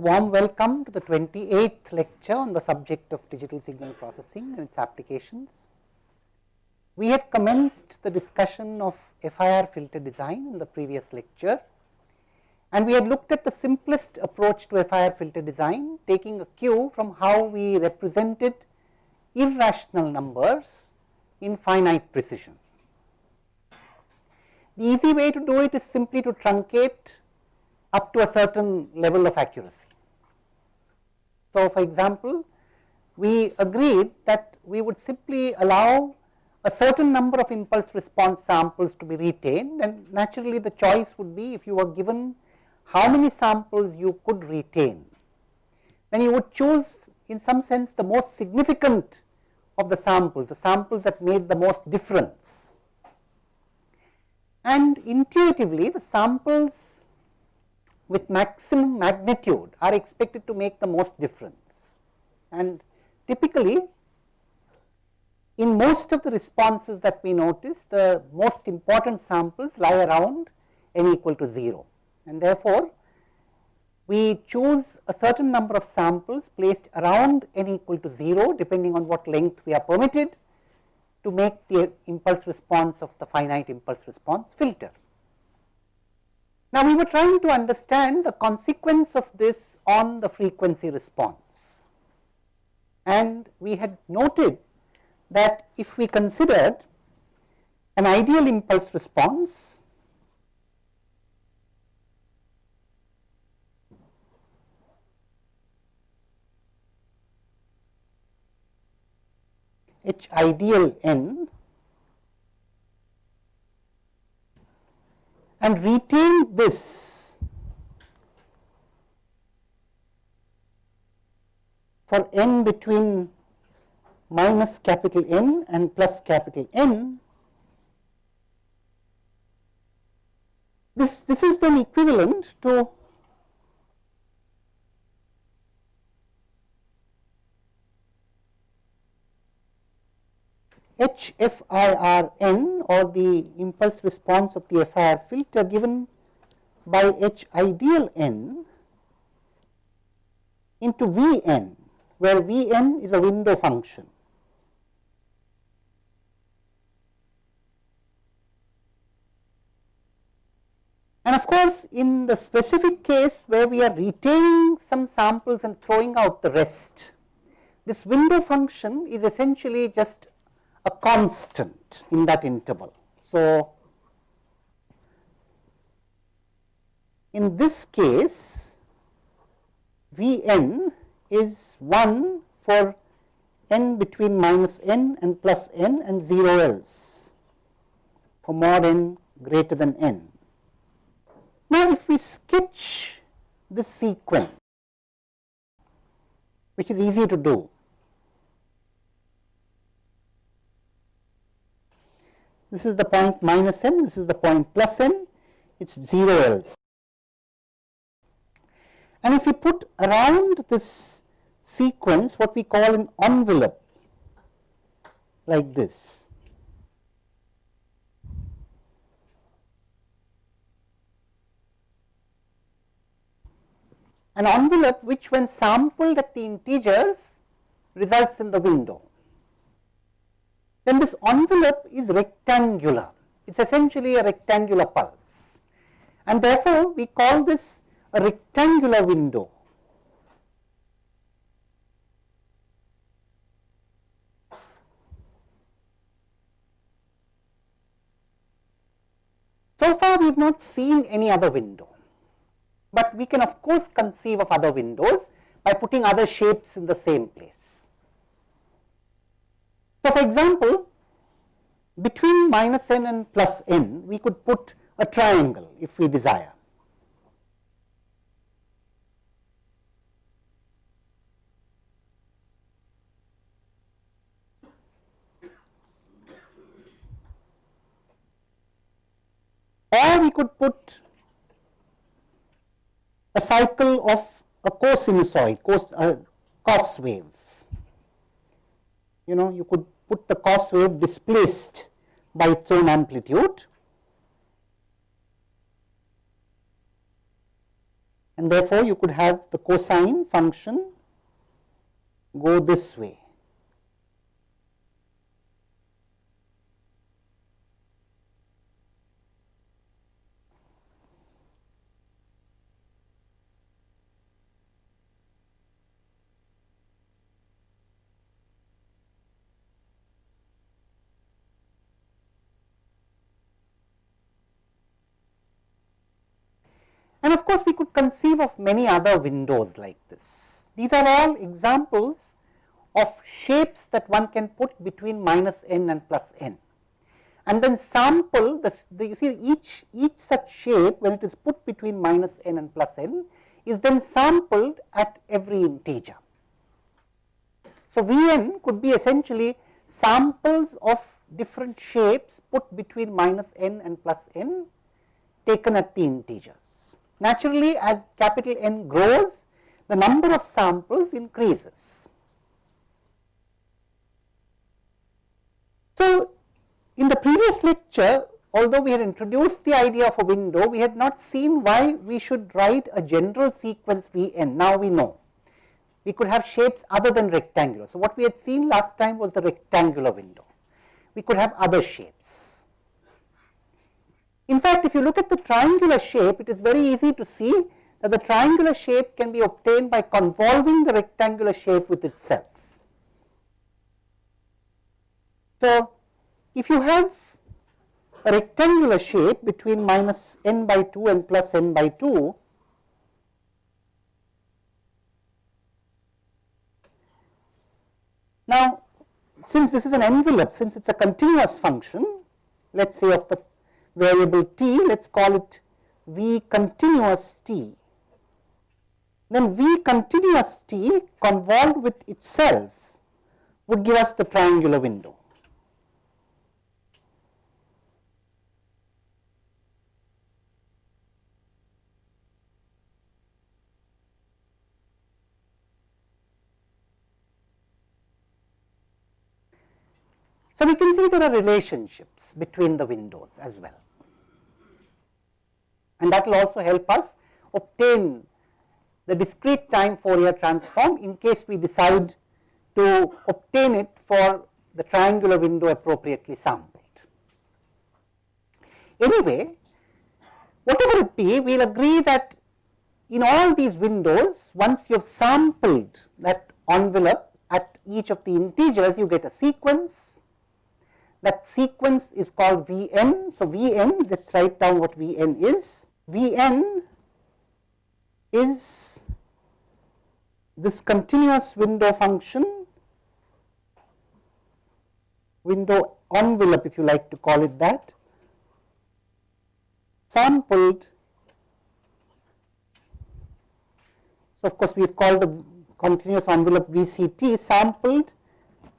Warm welcome to the 28th lecture on the subject of digital signal processing and its applications. We had commenced the discussion of FIR filter design in the previous lecture and we had looked at the simplest approach to FIR filter design taking a cue from how we represented irrational numbers in finite precision. The easy way to do it is simply to truncate up to a certain level of accuracy. So, for example, we agreed that we would simply allow a certain number of impulse response samples to be retained and naturally the choice would be if you were given how many samples you could retain, then you would choose in some sense the most significant of the samples, the samples that made the most difference. And intuitively the samples with maximum magnitude are expected to make the most difference. And typically, in most of the responses that we notice, the most important samples lie around n equal to 0. And therefore, we choose a certain number of samples placed around n equal to 0 depending on what length we are permitted to make the impulse response of the finite impulse response filter. Now, we were trying to understand the consequence of this on the frequency response. And we had noted that if we considered an ideal impulse response H ideal n and retain this. For n between minus capital N and plus capital N, this, this is then equivalent to HFIRN or the impulse response of the FIR filter given by H ideal n into Vn, where Vn is a window function. And of course, in the specific case where we are retaining some samples and throwing out the rest, this window function is essentially just a constant in that interval. So, in this case V n is 1 for n between minus n and plus n and 0 else for mod n greater than n. Now, if we sketch this sequence which is easy to do this is the point minus n, this is the point plus n, it is 0 else. And if we put around this sequence what we call an envelope like this. An envelope which when sampled at the integers results in the window then this envelope is rectangular. It is essentially a rectangular pulse and therefore, we call this a rectangular window. So far, we have not seen any other window, but we can of course conceive of other windows by putting other shapes in the same place. So, for example, between minus n and plus n, we could put a triangle if we desire. Or we could put a cycle of a cosinusoid, cos, uh, cos wave you know you could put the cos wave displaced by its own amplitude and therefore, you could have the cosine function go this way. And of course, we could conceive of many other windows like this. These are all examples of shapes that one can put between minus n and plus n. And then sample the, the you see each, each such shape when it is put between minus n and plus n is then sampled at every integer. So, V n could be essentially samples of different shapes put between minus n and plus n taken at the integers. Naturally, as capital N grows, the number of samples increases. So, in the previous lecture, although we had introduced the idea of a window, we had not seen why we should write a general sequence V n. Now we know. We could have shapes other than rectangular. So, what we had seen last time was the rectangular window. We could have other shapes. In fact, if you look at the triangular shape, it is very easy to see that the triangular shape can be obtained by convolving the rectangular shape with itself. So, if you have a rectangular shape between minus n by 2 and plus n by 2, now since this is an envelope, since it is a continuous function, let us say of the variable t, let us call it V continuous t. Then V continuous t convolved with itself would give us the triangular window. So, we can see there are relationships between the windows as well and that will also help us obtain the discrete time Fourier transform in case we decide to obtain it for the triangular window appropriately sampled. Anyway, whatever it be, we will agree that in all these windows, once you have sampled that envelope at each of the integers, you get a sequence. That sequence is called Vn. So, Vn, let us write down what Vn is. Vn is this continuous window function, window envelope if you like to call it that, sampled. So, of course, we have called the continuous envelope VCT sampled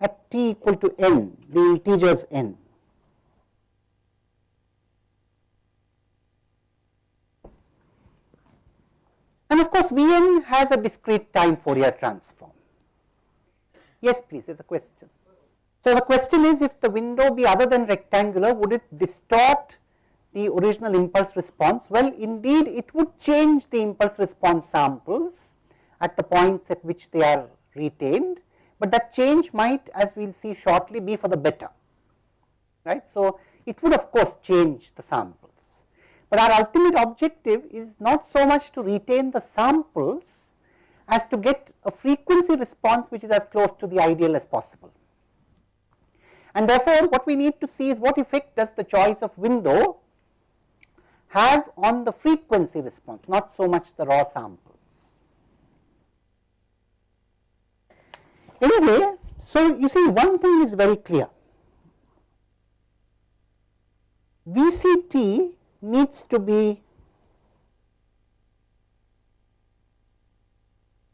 at t equal to n, the integers n. And of course, Vn has a discrete time Fourier transform. Yes, please, there is a question. So, the question is if the window be other than rectangular, would it distort the original impulse response? Well, indeed, it would change the impulse response samples at the points at which they are retained, but that change might as we will see shortly be for the better, right. So, it would of course change the samples, But our ultimate objective is not so much to retain the samples as to get a frequency response which is as close to the ideal as possible. And therefore, what we need to see is what effect does the choice of window have on the frequency response, not so much the raw samples. Anyway, so you see one thing is very clear. VCT needs to be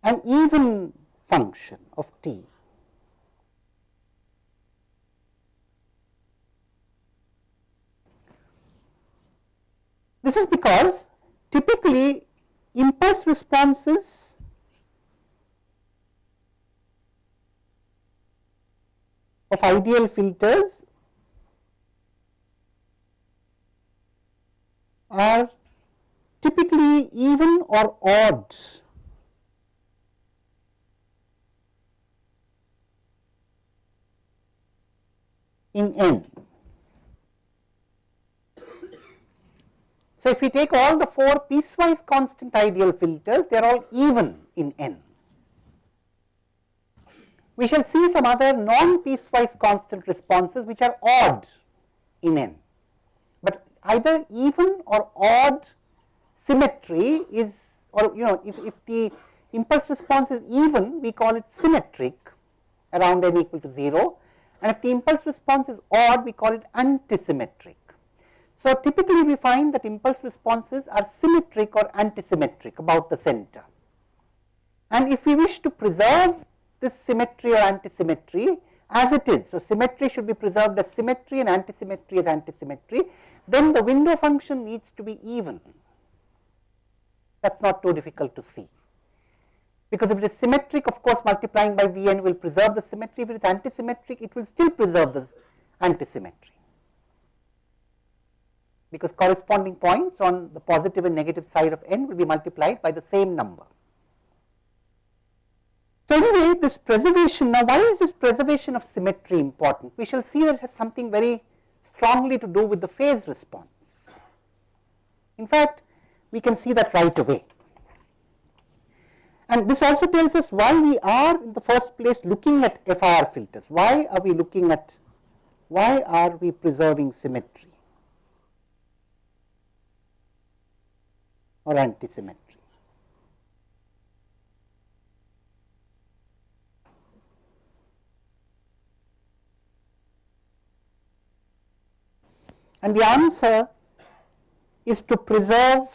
an even function of t. This is because typically impulse responses of ideal filters are typically even or odd in n. So, if we take all the four piecewise constant ideal filters, they are all even in n. We shall see some other non piecewise constant responses which are odd in n, but either even or odd symmetry is or you know if, if the impulse response is even we call it symmetric around n equal to 0 and if the impulse response is odd we call it antisymmetric. So, typically we find that impulse responses are symmetric or antisymmetric about the center. And if we wish to preserve this symmetry or antisymmetry as it is. So, symmetry should be preserved as symmetry and antisymmetry as antisymmetry. Then the window function needs to be even. That is not too difficult to see. Because if it is symmetric of course multiplying by V n will preserve the symmetry, if it is antisymmetric it will still preserve the antisymmetry. Because corresponding points on the positive and negative side of n will be multiplied by the same number. So, anyway this preservation now why is this preservation of symmetry important? We shall see that it has something very strongly to do with the phase response. In fact, we can see that right away. And this also tells us why we are in the first place looking at FIR filters. Why are we looking at, why are we preserving symmetry or antisymmetry? And the answer is to preserve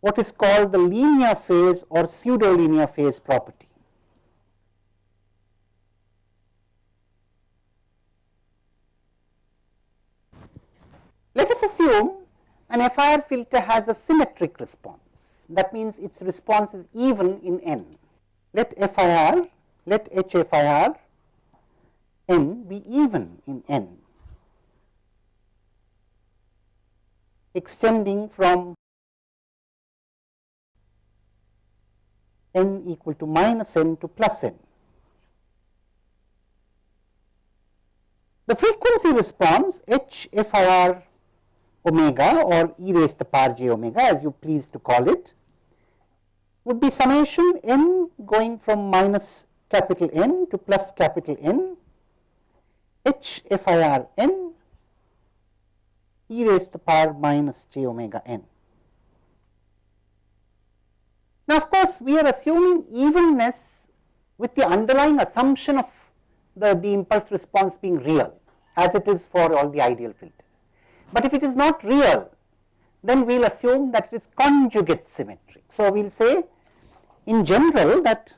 what is called the linear phase or pseudo linear phase property. Let us assume an FIR filter has a symmetric response that means its response is even in n. Let FIR, let HFIR n be even in n extending from n equal to minus n to plus n. The frequency response h f i r omega or e raised to the power j omega as you please to call it would be summation n going from minus capital N to plus capital N h f i r n e raised to the power minus j omega n. Now, of course, we are assuming evenness with the underlying assumption of the, the impulse response being real as it is for all the ideal filters. But if it is not real, then we will assume that it is conjugate symmetric. So, we will say in general that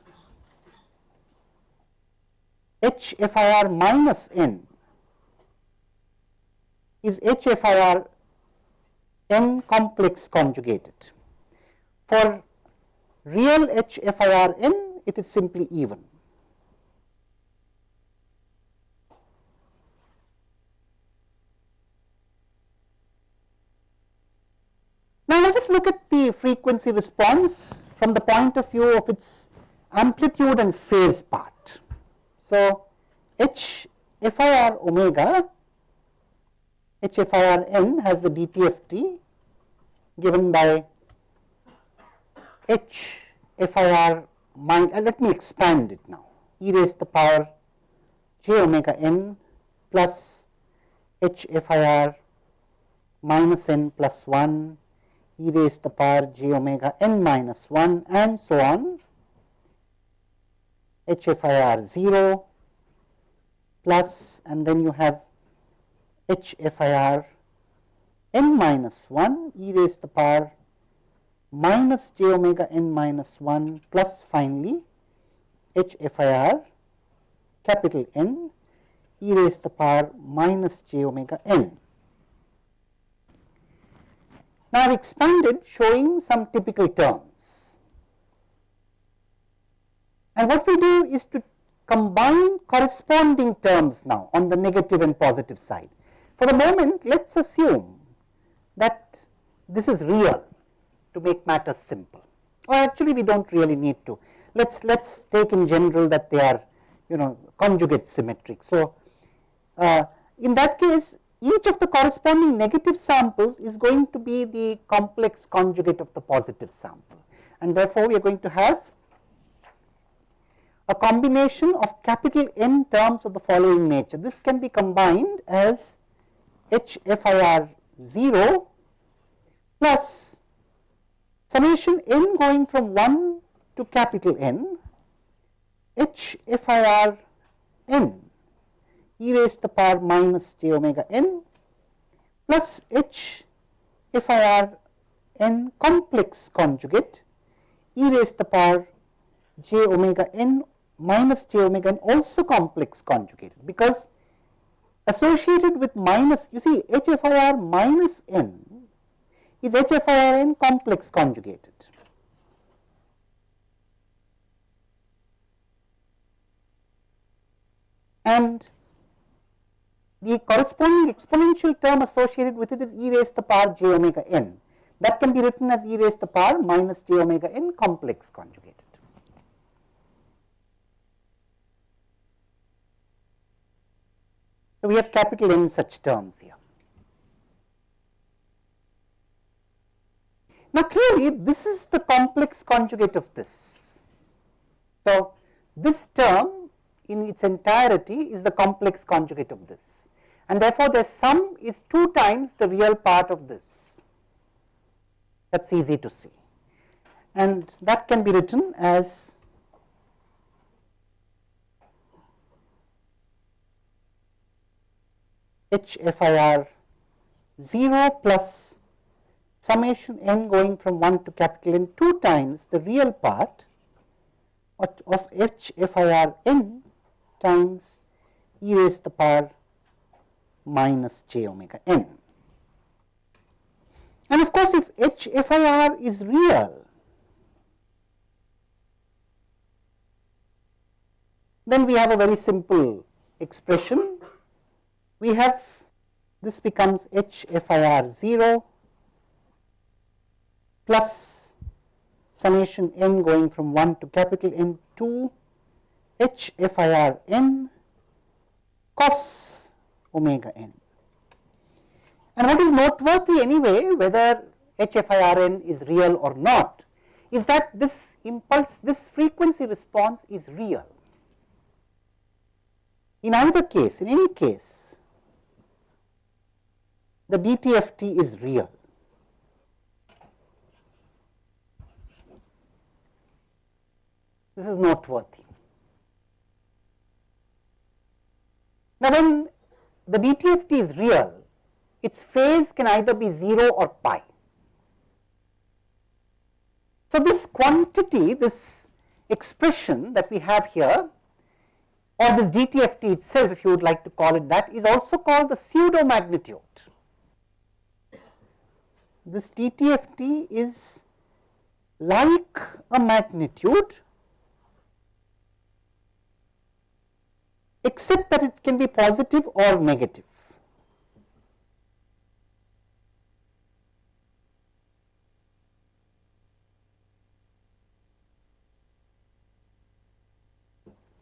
HFIR minus n is HFIR n complex conjugated. For real HFIRN it is simply even. Now, let us look at the frequency response from the point of view of its amplitude and phase part. So, H FIR omega HFIR n has the DTFT given by h f i r mind uh, let me expand it now. E raised to the power j omega n plus h f i r minus n plus 1 e raised to the power j omega n minus 1 and so on. H f i r 0 plus and then you have h f i r n minus 1 e raised to the power minus j omega n minus 1 plus finally h f i r capital N e raised to the power minus j omega n. Now, I have expanded showing some typical terms and what we do is to combine corresponding terms now on the negative and positive side. For the moment let us assume that this is real to make matters simple or actually we do not really need to. Let us let us take in general that they are you know conjugate symmetric. So, uh, in that case each of the corresponding negative samples is going to be the complex conjugate of the positive sample and therefore, we are going to have a combination of capital N terms of the following nature. This can be combined as HFIR 0 plus summation n going from 1 to capital N HFIR n e raised to the power minus j omega n plus HFIR n complex conjugate e raised to the power j omega n minus j omega n also complex conjugate because associated with minus you see HFIR minus n is HFIR n complex conjugated. And the corresponding exponential term associated with it is e raised to the power j omega n that can be written as e raised to the power minus j omega n complex conjugated. So, we have capital N such terms here. Now, clearly this is the complex conjugate of this. So, this term in its entirety is the complex conjugate of this and therefore, the sum is 2 times the real part of this that is easy to see and that can be written as HFIR 0 plus summation n going from 1 to capital N 2 times the real part of HFIR n times e raised to the power minus j omega n. And of course, if HFIR is real, then we have a very simple expression we have this becomes HFIR 0 plus summation n going from 1 to capital N 2 HFIR n cos omega n. And what is noteworthy anyway whether HFIR n is real or not is that this impulse this frequency response is real. In either case in any case the DTFT is real. This is noteworthy. Now, when the DTFT is real, its phase can either be 0 or pi. So, this quantity, this expression that we have here or this DTFT itself if you would like to call it that is also called the pseudo magnitude this DTFT is like a magnitude except that it can be positive or negative.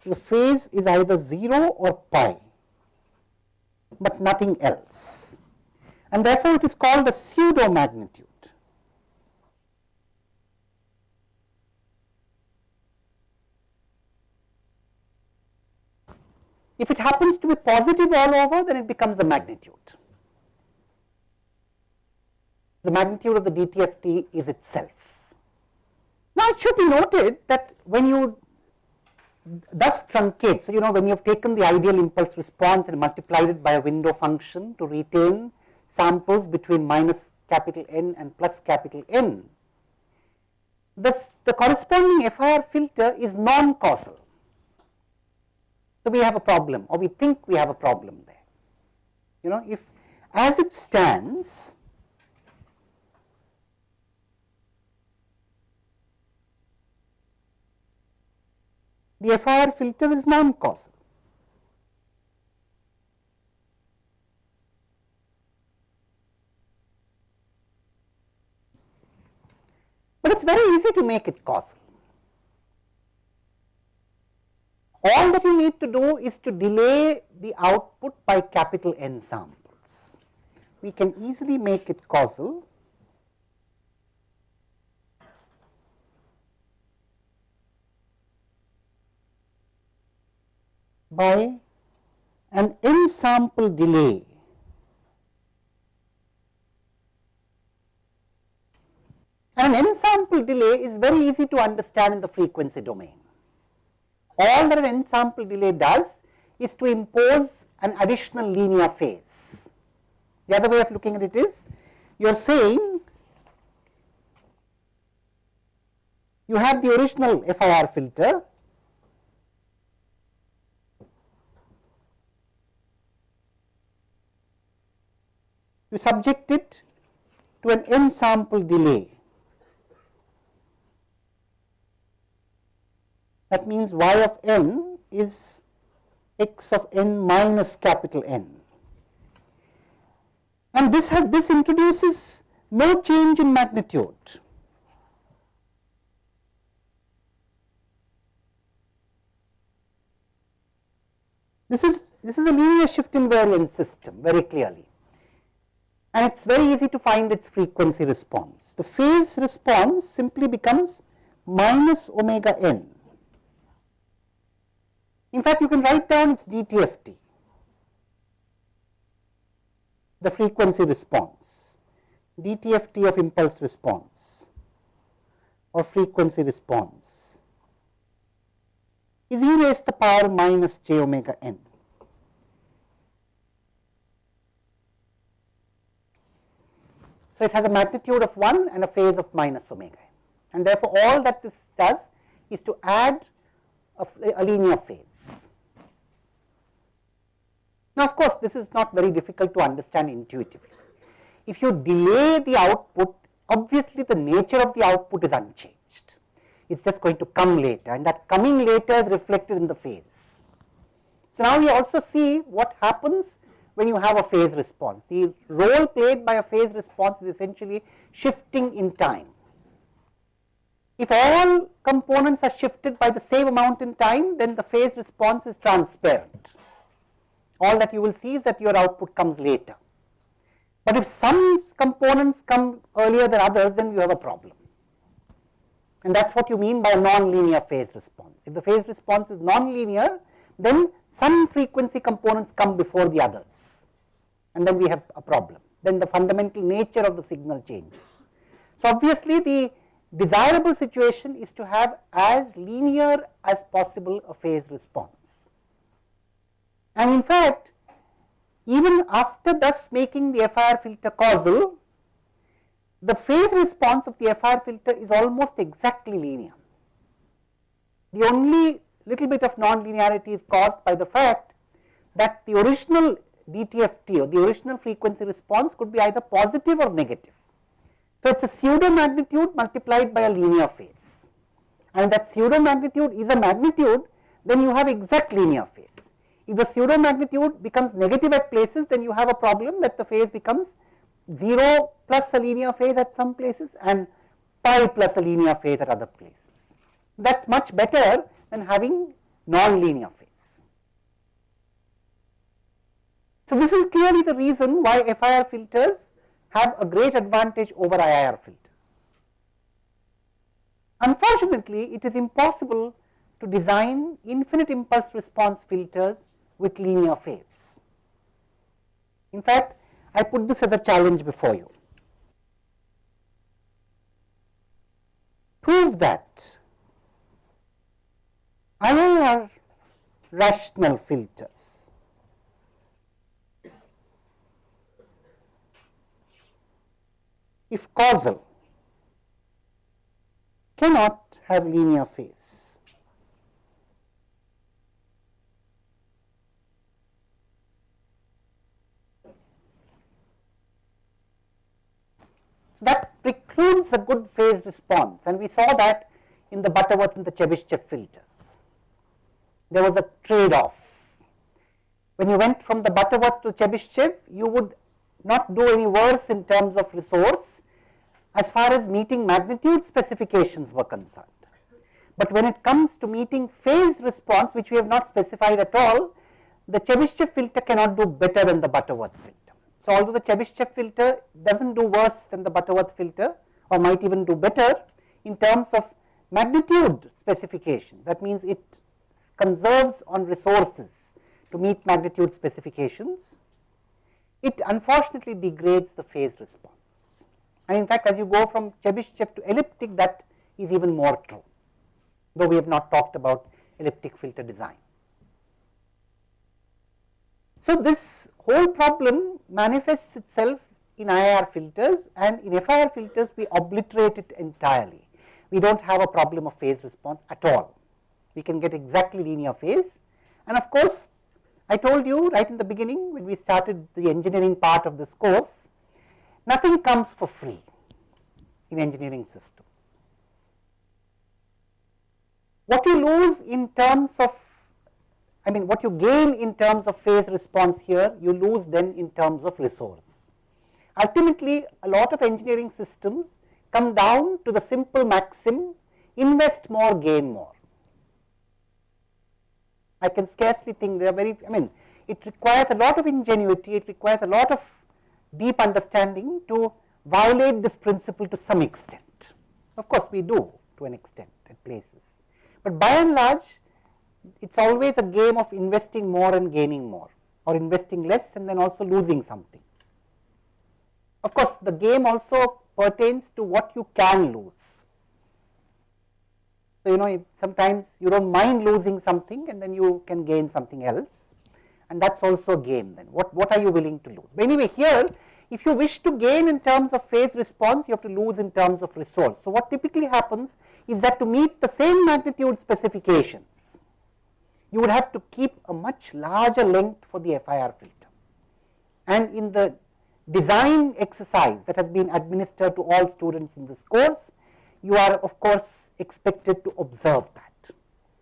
the phase is either 0 or pi, but nothing else and therefore, it is called a pseudo magnitude. If it happens to be positive all over, then it becomes a magnitude. The magnitude of the DTFT is itself. Now, it should be noted that when you thus truncate, so you know when you have taken the ideal impulse response and multiplied it by a window function to retain samples between minus capital N and plus capital N, this, the corresponding FIR filter is non-causal. So, we have a problem or we think we have a problem there. You know, if as it stands, the FIR filter is non-causal. But it is very easy to make it causal. All that you need to do is to delay the output by capital N samples. We can easily make it causal by an n sample delay and an n sample delay is very easy to understand in the frequency domain. All that an n sample delay does is to impose an additional linear phase. The other way of looking at it is you are saying you have the original FIR filter you subject it to an n sample delay. That means y of n is x of n minus capital N. And this has this introduces no change in magnitude. This is this is a linear shift invariant system very clearly and it is very easy to find its frequency response. The phase response simply becomes minus omega n. In fact, you can write down its DTFT, the frequency response, DTFT of impulse response or frequency response is e raised to the power minus j omega n. So, it has a magnitude of 1 and a phase of minus omega n and therefore, all that this does is to add a, a linear phase. Now, of course, this is not very difficult to understand intuitively. If you delay the output, obviously the nature of the output is unchanged. It is just going to come later and that coming later is reflected in the phase. So, now we also see what happens when you have a phase response. The role played by a phase response is essentially shifting in time. If all components are shifted by the same amount in time, then the phase response is transparent. All that you will see is that your output comes later. But if some components come earlier than others, then you have a problem. And that is what you mean by a non-linear phase response. If the phase response is non-linear, then some frequency components come before the others and then we have a problem. Then the fundamental nature of the signal changes. So, obviously, the desirable situation is to have as linear as possible a phase response. And in fact, even after thus making the FIR filter causal, the phase response of the FIR filter is almost exactly linear. The only little bit of non-linearity is caused by the fact that the original DTFT or the original frequency response could be either positive or negative. So, it is a pseudo magnitude multiplied by a linear phase and that pseudo magnitude is a magnitude then you have exact linear phase. If the pseudo magnitude becomes negative at places then you have a problem that the phase becomes 0 plus a linear phase at some places and pi plus a linear phase at other places. That is much better than having non-linear phase. So, this is clearly the reason why FIR filters have a great advantage over IIR filters. Unfortunately, it is impossible to design infinite impulse response filters with linear phase. In fact, I put this as a challenge before you. Prove that IIR rational filters. If causal cannot have linear phase. So, that precludes a good phase response and we saw that in the Butterworth and the Chebyshev filters there was a trade off. When you went from the Butterworth to Chebyshev, you would not do any worse in terms of resource, as far as meeting magnitude specifications were concerned. But when it comes to meeting phase response which we have not specified at all, the Chebyshev filter cannot do better than the Butterworth filter. So, although the Chebyshev filter does not do worse than the Butterworth filter or might even do better in terms of magnitude specifications that means it conserves on resources to meet magnitude specifications, it unfortunately degrades the phase response. And in fact, as you go from Chebyshev to elliptic that is even more true, though we have not talked about elliptic filter design. So, this whole problem manifests itself in IIR filters and in FIR filters we obliterate it entirely. We do not have a problem of phase response at all. We can get exactly linear phase and of course, I told you right in the beginning when we started the engineering part of this course, nothing comes for free in engineering systems. What you lose in terms of I mean what you gain in terms of phase response here, you lose then in terms of resource. Ultimately, a lot of engineering systems come down to the simple maxim invest more, gain more. I can scarcely think they are very, I mean it requires a lot of ingenuity, it requires a lot of deep understanding to violate this principle to some extent. Of course, we do to an extent at places, but by and large it is always a game of investing more and gaining more or investing less and then also losing something. Of course, the game also pertains to what you can lose. So, you know sometimes you do not mind losing something and then you can gain something else and that is also a game then what, what are you willing to lose. But anyway here if you wish to gain in terms of phase response you have to lose in terms of resource. So, what typically happens is that to meet the same magnitude specifications you would have to keep a much larger length for the FIR filter. And in the design exercise that has been administered to all students in this course, you are of course expected to observe that.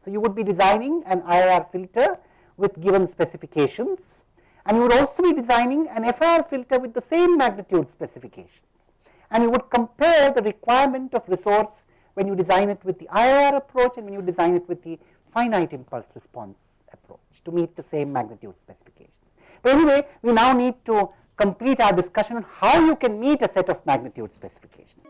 So, you would be designing an IIR filter with given specifications and you would also be designing an FIR filter with the same magnitude specifications and you would compare the requirement of resource when you design it with the IIR approach and when you design it with the finite impulse response approach to meet the same magnitude specifications. But anyway, we now need to complete our discussion on how you can meet a set of magnitude specifications.